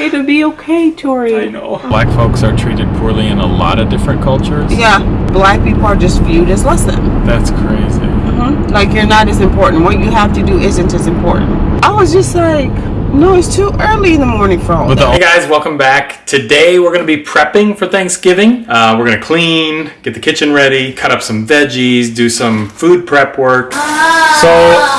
It'll be okay, Tori. I know. Black folks are treated poorly in a lot of different cultures. Yeah, black people are just viewed as less than. That's crazy. Mhm. Like you're not as important. What you have to do isn't as important. I was just like, no, it's too early in the morning for all But that. the- hey guys, welcome back. Today we're going to be prepping for Thanksgiving. Uh, we're going to clean, get the kitchen ready, cut up some veggies, do some food prep work. So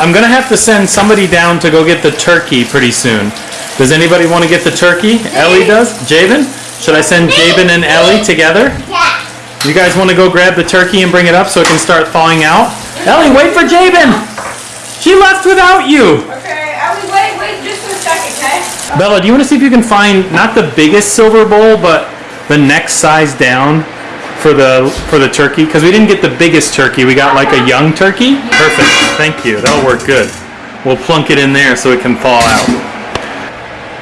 I'm going to have to send somebody down to go get the turkey pretty soon. Does anybody want to get the turkey? Ellie does? Jabin? Should I send Jabin and Ellie together? Yeah. You guys want to go grab the turkey and bring it up so it can start thawing out? Ellie, wait for Jabin! She left without you! Okay, was wait, wait just for a second, okay? Bella, do you want to see if you can find not the biggest silver bowl, but the next size down for the for the turkey? Because we didn't get the biggest turkey. We got like a young turkey. Perfect. Thank you. That'll work good. We'll plunk it in there so it can thaw out.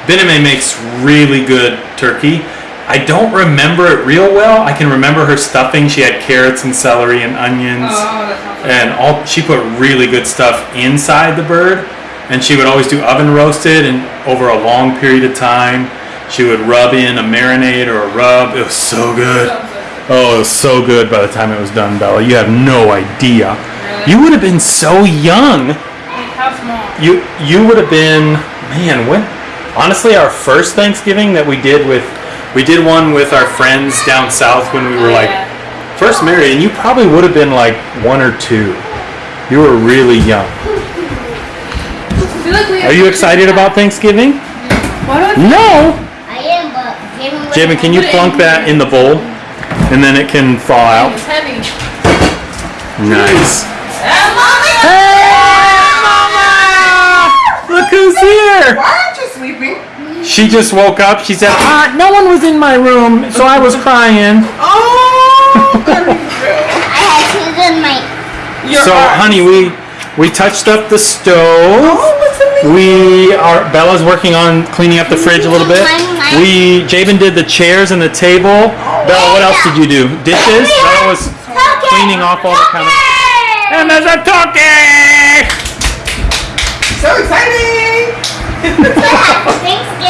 Bename makes really good turkey. I don't remember it real well. I can remember her stuffing. She had carrots and celery and onions. Oh, and all she put really good stuff inside the bird. And she would always do oven roasted and over a long period of time she would rub in a marinade or a rub. It was so good. oh it was so good by the time it was done bella. You have no idea. You would have been so young. How small? you you would have been man when honestly our first thanksgiving that we did with we did one with our friends down south when we were like first married and you probably would have been like one or two. You were really young. Like are you excited about thanksgiving? No! I am, but Jalen Jamin, can you plunk that in the bowl? And then it can fall out. It's heavy. nice. Ah, mommy! look who's here! Why aren't you sleeping? She just woke up she said ah, no one was in my room so i was crying Oh, I had shoes in my. Your so eyes. honey we we touched up the stove Oh, what's amazing? We are Bella's working on cleaning up the fridge a little bit. We Jabin did the chairs and the table. Bella, what else did you do? Dishes? Bella was cleaning off all the counters. And there's a turkey! So exciting!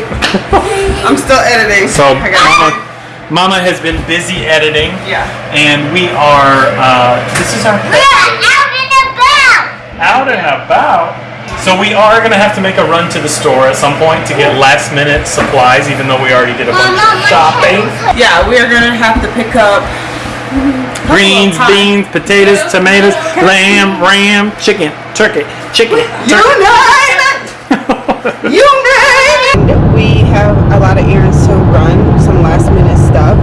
totally. I'm still editing. So Mama, Mama has been busy editing, Yeah. and we are. Uh, this is our We are out and about. out and about. So we are gonna have to make a run to the store at some point to get last minute supplies, even though we already did a bunch of shopping. Yeah, we are gonna have to pick up Greens, beans, potatoes, tomatoes, lamb, ram, chicken, turkey, chicken, You turkey. name it! You name it! We have a lot of errands to run, some last minute stuff.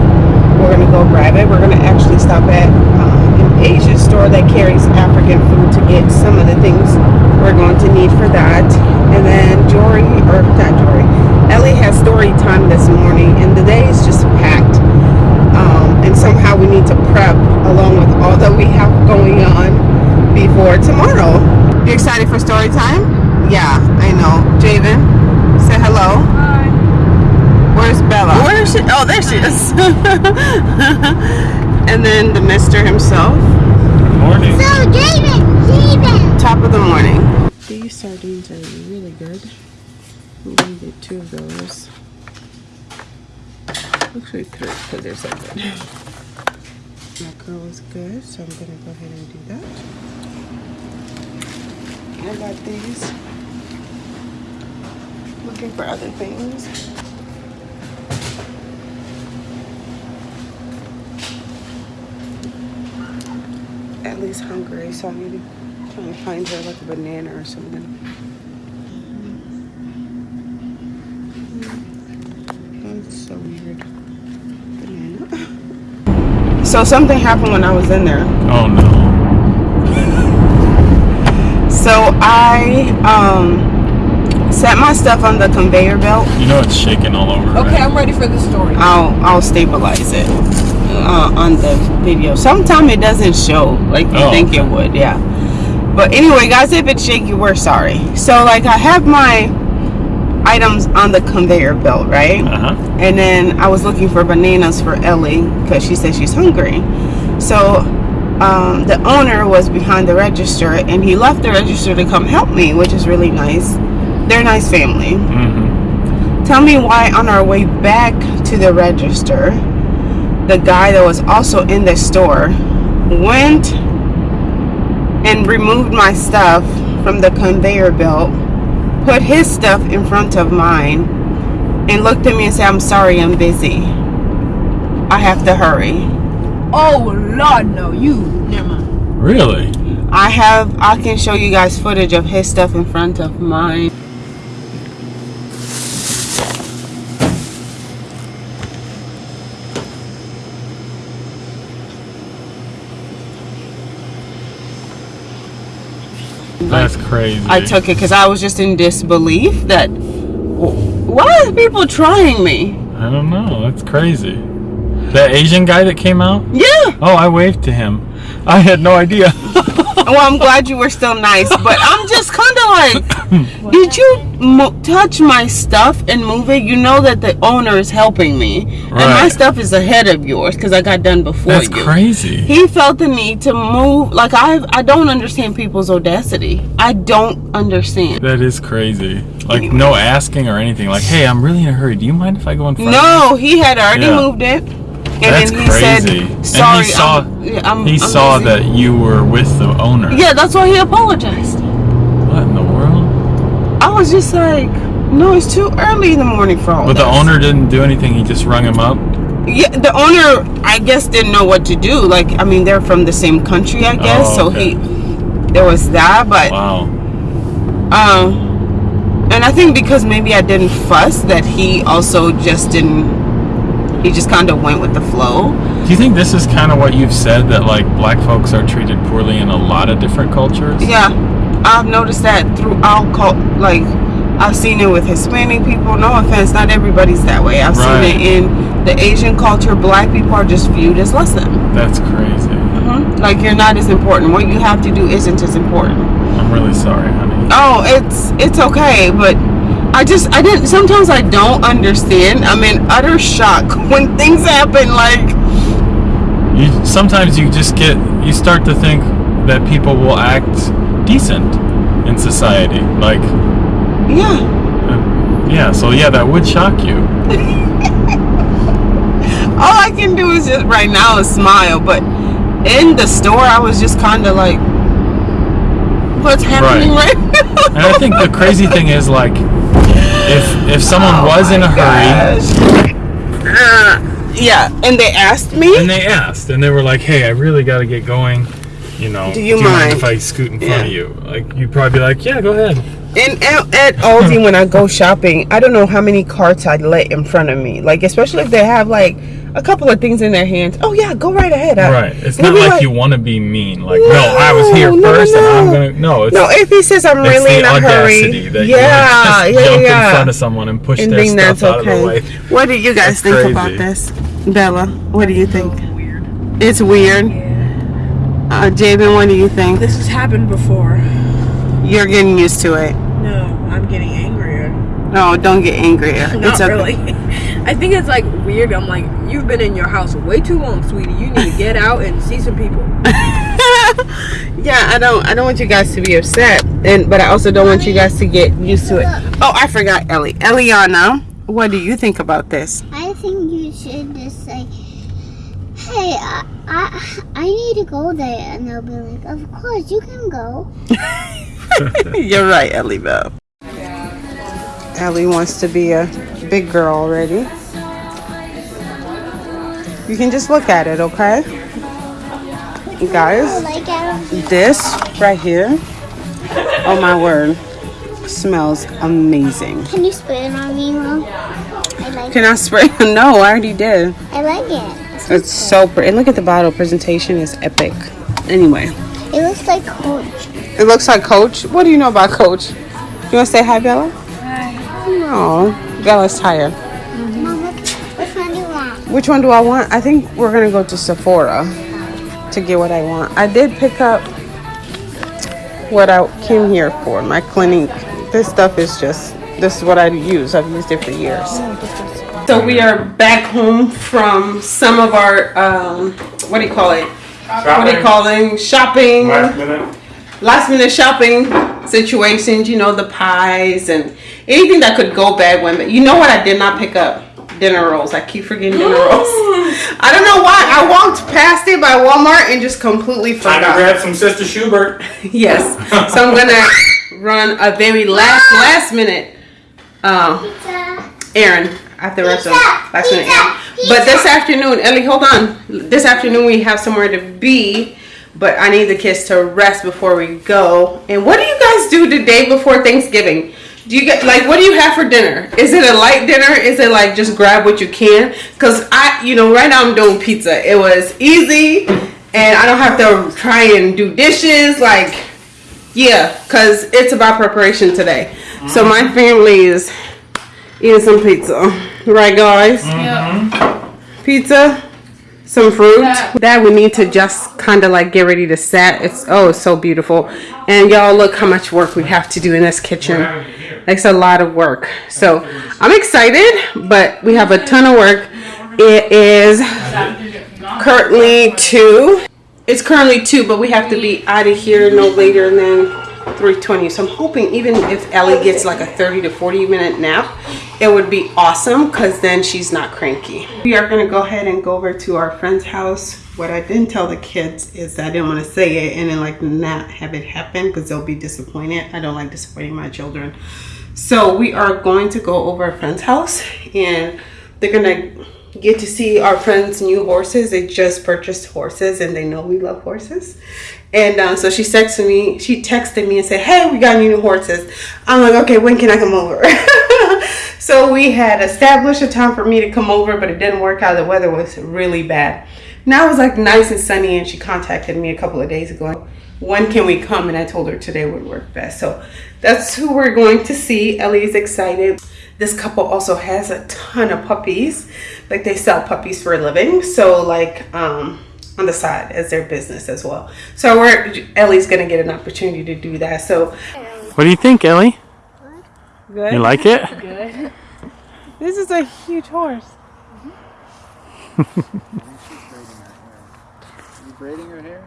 We're gonna go grab it. We're gonna actually stop at uh, an Asian store that carries African food to get some of the things we're going to need for that. And then Jory, or not Jory, Ellie has story time this morning, and the day is just packed. Um, and somehow we need to prep along with all that we have going on before tomorrow. You excited for story time? Yeah, I know. Jabin, say hello. Hi. Where's Bella? Where is she? There she is. and then the mister himself. Morning. So, David, David. Top of the morning. These sardines are really good. I'm gonna get two of those. Actually three because they're so good. Mackerel is good, so I'm gonna go ahead and do that. I got these. Looking for other things. At least hungry, so I'm gonna try and find her like a banana or something. That's so weird. Banana. So something happened when I was in there. Oh no. So I um set my stuff on the conveyor belt. You know it's shaking all over. Okay, right? I'm ready for the story. I'll I'll stabilize it uh, on the video. Sometimes it doesn't show like you Oh, think it would. Yeah. But anyway, guys, if it's shaky, we're sorry. So like I have my items on the conveyor belt, right? Uh-huh. And then I was looking for bananas for Ellie because she said she's hungry. So um, the owner was behind the register and he left the register to come help me, which is really nice. they're a nice family. Mm-hmm. Tell me why on our way back to the register, the guy that was also in the store went and removed my stuff from the conveyor belt, put his stuff in front of mine, and looked at me and said, I'm sorry, I'm busy. I have to hurry. Oh Lord, no, you never mind. Really? I have, I can show you guys footage of his stuff in front of mine. That's crazy. I took it because I was just in disbelief that why are people trying me? I don't know. That's crazy. That Asian guy that came out? Yeah. Oh, I waved to him. I had no idea. Well, I'm glad you were still nice, but I'm just kind of like, did you mo- touch my stuff and move it? You know that the owner is helping me, and my stuff is ahead of yours because I got done before That's you. crazy. He felt the need to move. Like I, I don't understand people's audacity. I don't understand. That is crazy. Like no asking or anything. Like, hey, I'm really in a hurry. Do you mind if I go in front? No, he had already Yeah. moved it. And That's then he crazy. said, "Sorry, and he saw I'm, I'm, he I'm saw busy." that you were with the owner. Yeah, that's why he apologized. What in the world? I was just like, no, it's too early in the morning for all But the owner didn't do anything. He just rung him up. Yeah, the owner, I guess, didn't know what to do. Like, I mean, they're from the same country, I guess. Oh, so he, there was that, but Wow. um, and I think because maybe I didn't fuss, that he also just didn't. He just kind of went with the flow. Do you think this is kind of what you've said that like black folks are treated poorly in a lot of different cultures? Yeah, I've noticed that throughout. Cult, like, I've seen it with Hispanic people. No offense, not everybody's that way. I've Right. seen it in the Asian culture. Black people are just viewed as less than. That's crazy. Mhm. Like you're not as important. What you have to do isn't as important. I'm really sorry, honey. Oh, it's it's okay, but I just I didn't. Sometimes I don't understand. I'm in utter shock when things happen. Like You sometimes you just get you start to think that people will act decent in society. Like, yeah, uh, yeah. So yeah, that would shock you. all I can do is just right now is smile. But in the store, I was just kind of like, what's happening right, now? And I think the crazy thing is like, if if someone Oh was in a my hurry. Uh, yeah, and they asked me. and they asked and they were like, "Hey, I really got to get going," you know, Do you mind mind? if I scoot in front Yeah. of you? Like, you'd probably be like, "Yeah, go ahead." And at, at Aldi, when I go shopping, I don't know how many carts I let in front of me. Like, especially if they have like a couple of things in their hands. Oh yeah, go right ahead. I- Right. It's not be like, you want to be mean. Like, no, I was here No, no, first, and I'm no. gonna. No, it's No, if he says I'm it's really the in a audacity hurry, that yeah, you would just yeah, jump yeah. in front of someone and push and their think stuff that's out of the okay. way. What do you guys That's think crazy. about this, Bella? What do you think? Weird. It's weird. Uh, Jabin, what do you think? This has happened before. You're getting used to it. No, I'm getting angrier. No, don't get angrier. Not it's okay. really. I think it's like weird. I'm like, you've been in your house way too long, sweetie. You need to get out and see some people. Yeah, I don't. I don't want you guys to be upset, and but I also don't want you guys to get used to it. Oh, I forgot Ellie. Eliana, what do you think about this? I think you should just say, "Hey, I, I, I need to go there," and they'll be like, "Of course, you can go." You're right, Ellie Bell. Ellie wants to be a big girl already. You can just look at it, okay? You guys, Like I don't this right here, oh my word, smells amazing. Can you spray it on me, Mom? I like it. Can I spray? No, I already did. I like it. It's so pretty. And look at the bottle. Presentation is epic. Anyway, It looks like Coach. it looks like Coach. What do you know about Coach? You want to say hi, Bella? Hi. No, Bella's tired. Mom, what, Which one do I want? I think we're gonna go to Sephora to get what I want. I did pick up what I came here for. My Clinique. This stuff is just. This is what I use. I've used it for years. So we are back home from some of our um, what do you call it? What do you call them? Shopping. minute. last minute shopping situations, you know, the pies and anything that could go bad when. You know what? I did not pick up dinner rolls. I keep forgetting dinner rolls. I don't know why. I walked past it by Walmart and just completely Time to forgot. grab some Sister Schubert. Yes. So I'm gonna run a very last last minute uh, Pizza. errand after the rest of Pizza, last minute pizza. But this afternoon, Ellie, hold on. This afternoon we have somewhere to be, but I need the kids to rest before we go. And what do you guys do the day before Thanksgiving? Do you get like what do you have for dinner? Is it a light dinner? Is it like just grab what you can? Cause I, you know, right now I'm doing pizza. It was easy, and I don't have to try and do dishes. Like, yeah, cause it's about preparation today. So my family is eating some pizza, right, guys? Pizza, some fruit. That we need to just kind of like get ready to set. It's oh, it's so beautiful, and y'all look how much work we have to do in this kitchen. It's a lot of work. So I'm excited, but we have a ton of work. It is currently two. It's currently two, but we have to be out of here no later than 3:20. So I'm hoping even if Ellie gets like a 30 to 40 minute nap, it would be awesome because then she's not cranky. We are gonna go ahead and go over to our friend's house. What I didn't tell the kids is that I didn't want to say it and then like not have it happen because they'll be disappointed. I don't like disappointing my children. So we are going to go over a friend's house and they're gonna get to see our friends' new horses. They just purchased horses and they know we love horses. And uh, so she texted me. She texted me and said, "Hey, we got new horses." I'm like, "Okay, when can I come over?" so we had established a time for me to come over, but it didn't work out. The weather was really bad. Now it was like nice and sunny, and she contacted me a couple of days ago. When can we come? And I told her today would work best. So that's who we're going to see. Ellie's excited. This couple also has a ton of puppies. Like they sell puppies for a living. So like um on the side as their business as well. So we're Ellie's gonna get an opportunity to do that. So What do you think, Ellie? good. You like it? Good. This is a huge horse. You braiding her hair?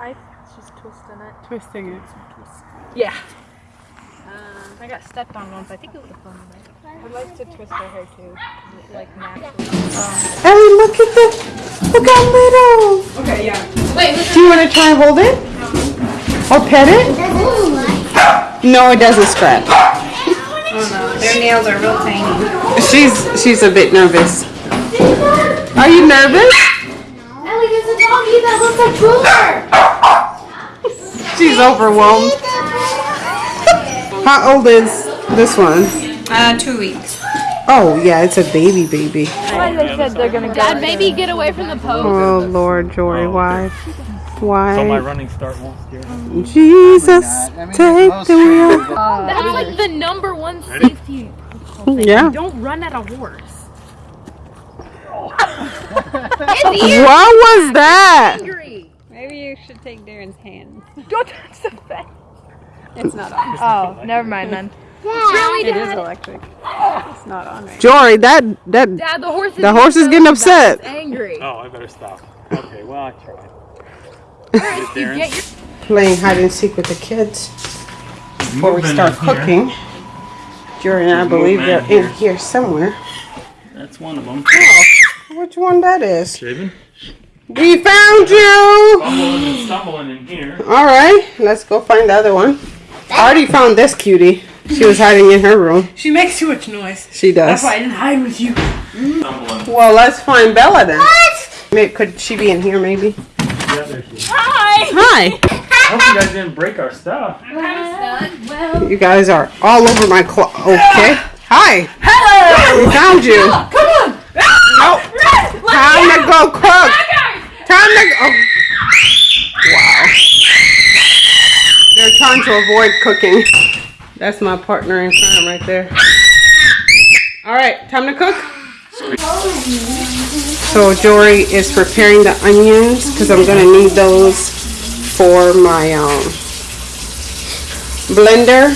I she's twisting it. Twisting it. Yeah. Um, I got stepped on once. I think it was a fun night. I like to twist her hair too. Like naturally. Ellie, look at the look how little. Okay, yeah. Wait. Do you want to try and hold it or pet it? No, it doesn't scratch. Oh no, Their nails are real tiny. She's she's a bit nervous. Are you nervous? Ellie, there's a doggy that looks like Boomer. She's overwhelmed. How old is this one? Uh, two weeks. Oh yeah, it's a baby baby. they said they're gonna go. Dad, maybe get away from the post. Oh Lord, Jory, why? Why? So my running start won't scare Jesus, I mean, take the wheel. That's like the number one safety. Yeah. Don't run at a horse. What was that? Angry. Maybe you should take Darren's hands. Don't touch the fence. It's not on. Oh, never mind then. Dad. Really, It is electric. It's not on right Jory, that that Dad, the horse is The horse is getting upset. Angry. Oh, I better stop. Okay, well I tried. You your playing hide and seek with the kids before we start cooking. Jory and I believe they're in here somewhere. That's one of them. Oh. Which one that is? Shaven. We found you! Stumbling and stumbling in here. Alright, let's go find the other one. I already found this cutie. She was hiding in her room. She makes too much noise. She does. That's why I didn't hide with you. Stumbling. Well, let's find Bella then. May- Could she be in here maybe? Yeah, there she is. Hi! I hope you guys didn't break our stuff. You guys are all over my clo- Okay. Hi! Hello! We found you. Come on! Nope. Time to go cook. Time to go. Oh. Wow. They're trying to avoid cooking. That's my partner in crime right there. All right, time to cook. So Jory is preparing the onions because I'm gonna need those for my um, blender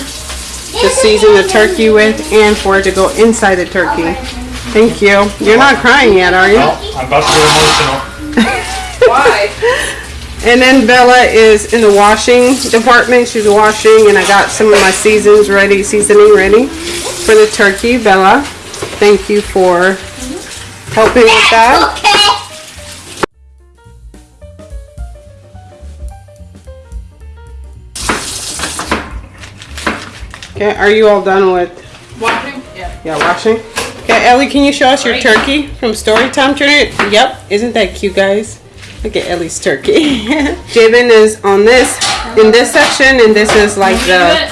to season the turkey with and for it to go inside the turkey. Thank you. You're not crying yet, are you? Oh, I'm about to get emotional. Why? And then Bella is in the washing department. She's washing, and I got some of my seasons ready, seasoning ready for the turkey. Bella, thank you for helping with that. Okay. Okay, are you all done with Watching? Yeah. yeah washing? Okay, Ellie, can you show us your turkey from Storytime? Turn it. Yep, isn't that cute, guys? Look at Ellie's turkey. Jabin is on this in this section, and this is like the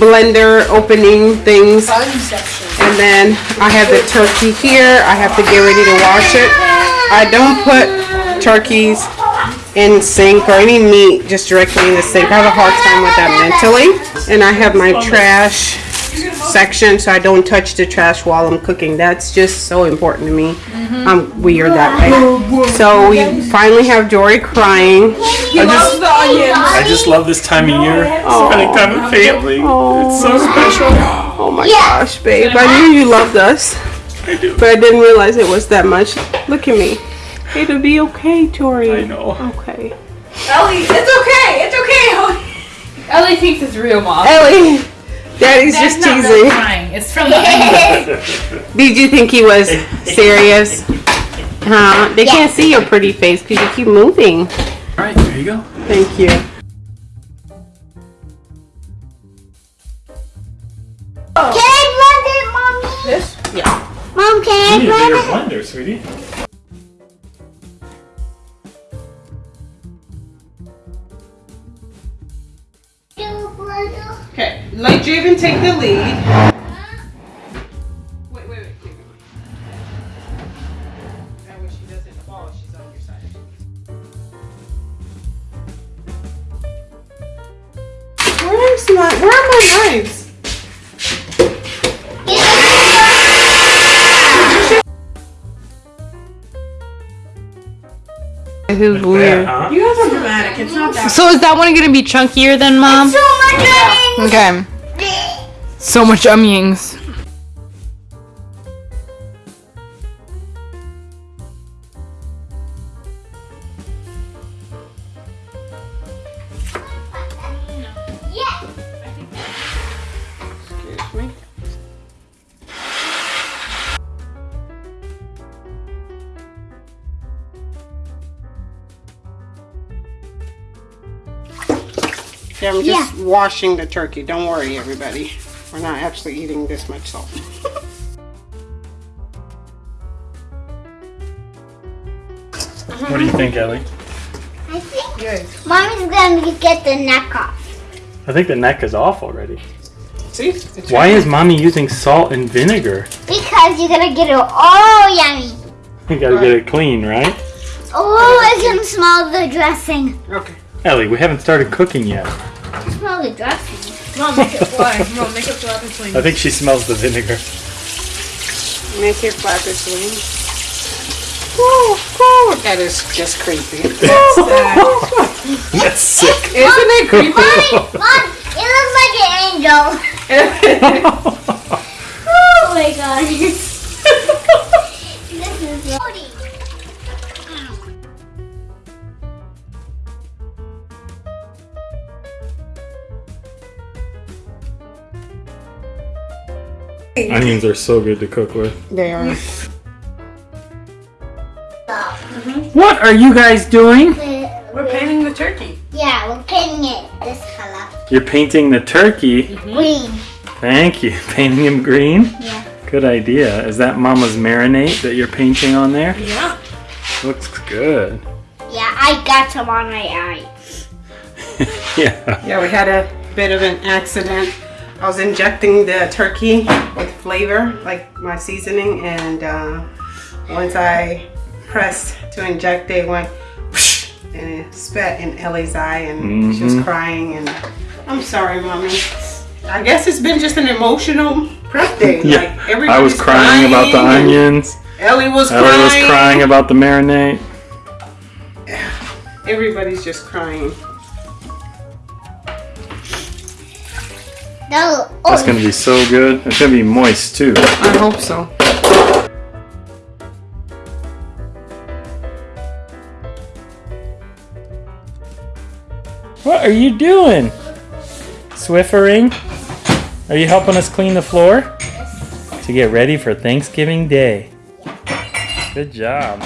blender opening things. And then I have the turkey here. I have to get ready to wash it. I don't put turkeys in sink or any meat just directly in the sink. I have a hard time with that mentally. And I have my trash section so I don't touch the trash while I'm cooking. That's just so important to me. Mm-hmm. I'm weird that way. So we finally have Jory crying. I just, The onions. I just love this time of year. Spending time with family. It's so oh. special. Oh my gosh, babe. I knew you loved us. I do. But I didn't realize it was that much. Look at me. It'll be okay, Tori. I know. Okay. Ellie, it's okay. It's okay. Ellie thinks it's real, mom. Ellie, Daddy's just not really teasing. crying. It's from the onions. Did you think he was serious? Huh? They can't see your pretty face because you keep moving. All right, there you go. Thank you. Can I blend it, mommy? This? Yeah. Mom, can You need a I bigger blend it? blender, sweetie. Okay. Let Jabin take the lead. Wait, wait, wait. That way she doesn't fall. She's on your side. Where's my? Where are my knives? Who's weird? Huh? You guys are dramatic. It's not that. So is that one gonna be chunkier than mom? Okay. So much onions. Yeah, I'm just washing the turkey. Don't worry, everybody. We're not actually eating this much salt. What do you think, Ellie? I think mommy's gonna get the neck off. I think the neck is off already. See? It's Why right is mommy using salt and vinegar? Because you're gonna get it all yummy. You gotta get it clean, right? Oh, I can smell the dressing. Okay. Ellie, we haven't started cooking yet. I can smell the. Mom, make it fly. Mom, make it fly between. I think she smells the vinegar. Make it flap this way. Woo, woo. That is just creepy. That's sick. Isn't it creepy? Mommy, mom, it looks like an angel. Oh my god. this is Onions are so good to cook with. They are. What are you guys doing? We're painting the turkey. Yeah, we're painting it this color. You're painting the turkey. Mm-hmm. Green. Thank you. Painting him green? Yeah. Good idea. Is that mama's marinade that you're painting on there? Yeah. Looks good. Yeah, I got some on my eyes. yeah. Yeah, we had a bit of an accident. I was injecting the turkey with flavor, like my seasoning, and uh, once I pressed to inject, it went whoosh, and it spat in Ellie's eye, and she was Mhm. crying. And I'm sorry, mommy. I guess it's been just an emotional prep day. Yeah. Like I was crying about the onions. Ellie was Ellie crying. was crying about the marinade. Everybody's just crying. No, That's gonna be so good. It's gonna be moist too. I hope so. What are you doing? Swiffering? Are you helping us clean the floor? To get ready for Thanksgiving Day. Good job.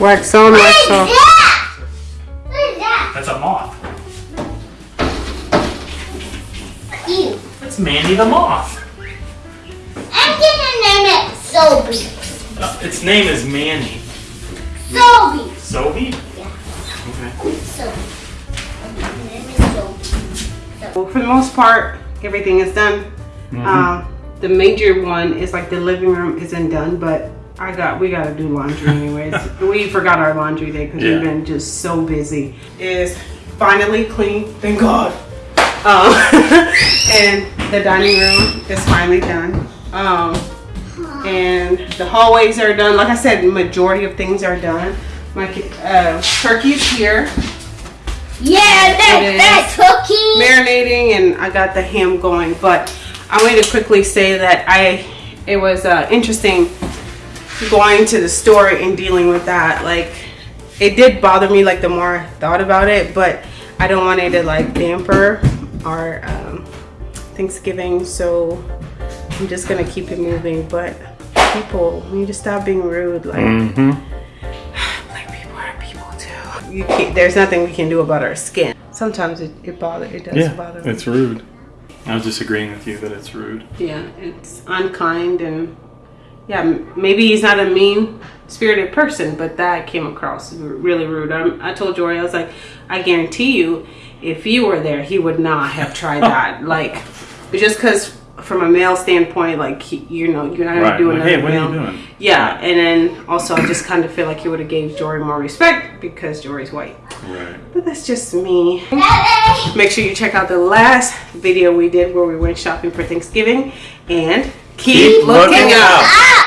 Wax on, wax off. Yeah! What is that? That's a moth. Ew. That's Mandy the moth. I'm gonna name it Sobe. Uh, its name is Manny. Sobe. Sophie? Yeah. Okay. Sobe. My name is Sobe. Well, for the most part, everything is done. Um, the major one is like the living room isn't done, but I got we got to do laundry anyways. we forgot our laundry day because Yeah. we've been just so busy. Is finally clean, thank God. Um, and the dining room is finally done. Um, and the hallways are done. Like I said, majority of things are done. My ki- uh, turkey's here. Yeah, It that, is. that cookie. marinating and I got the ham going. But I wanted to quickly say that I it was uh, interesting going to the store and dealing with that. Like it did bother me like the more I thought about it, but I don't want it to like damper our um, Thanksgiving. So I'm just gonna keep it moving. But people, we need to stop being rude. Like Mm-hmm. black people are people too. You can't, there's nothing we can do about our skin. Sometimes it, it bother it does Yeah, bother me. it's rude. I was just agreeing with you that it's rude. Yeah, it's unkind and yeah, maybe he's not a mean spirited person, but that came across really rude. I, I told Jory, I was like, I guarantee you, if you were there, he would not have tried that. like, just because from a male standpoint, like he, you know, you're not gonna Right, do like, hey, what are you doing? Yeah, and then also I just kind of feel like he would have gave Jory more respect because Jory's white. Right. But that's just me. Make sure you check out the last video we did where we went shopping for Thanksgiving and keep, Keep looking looking out. out.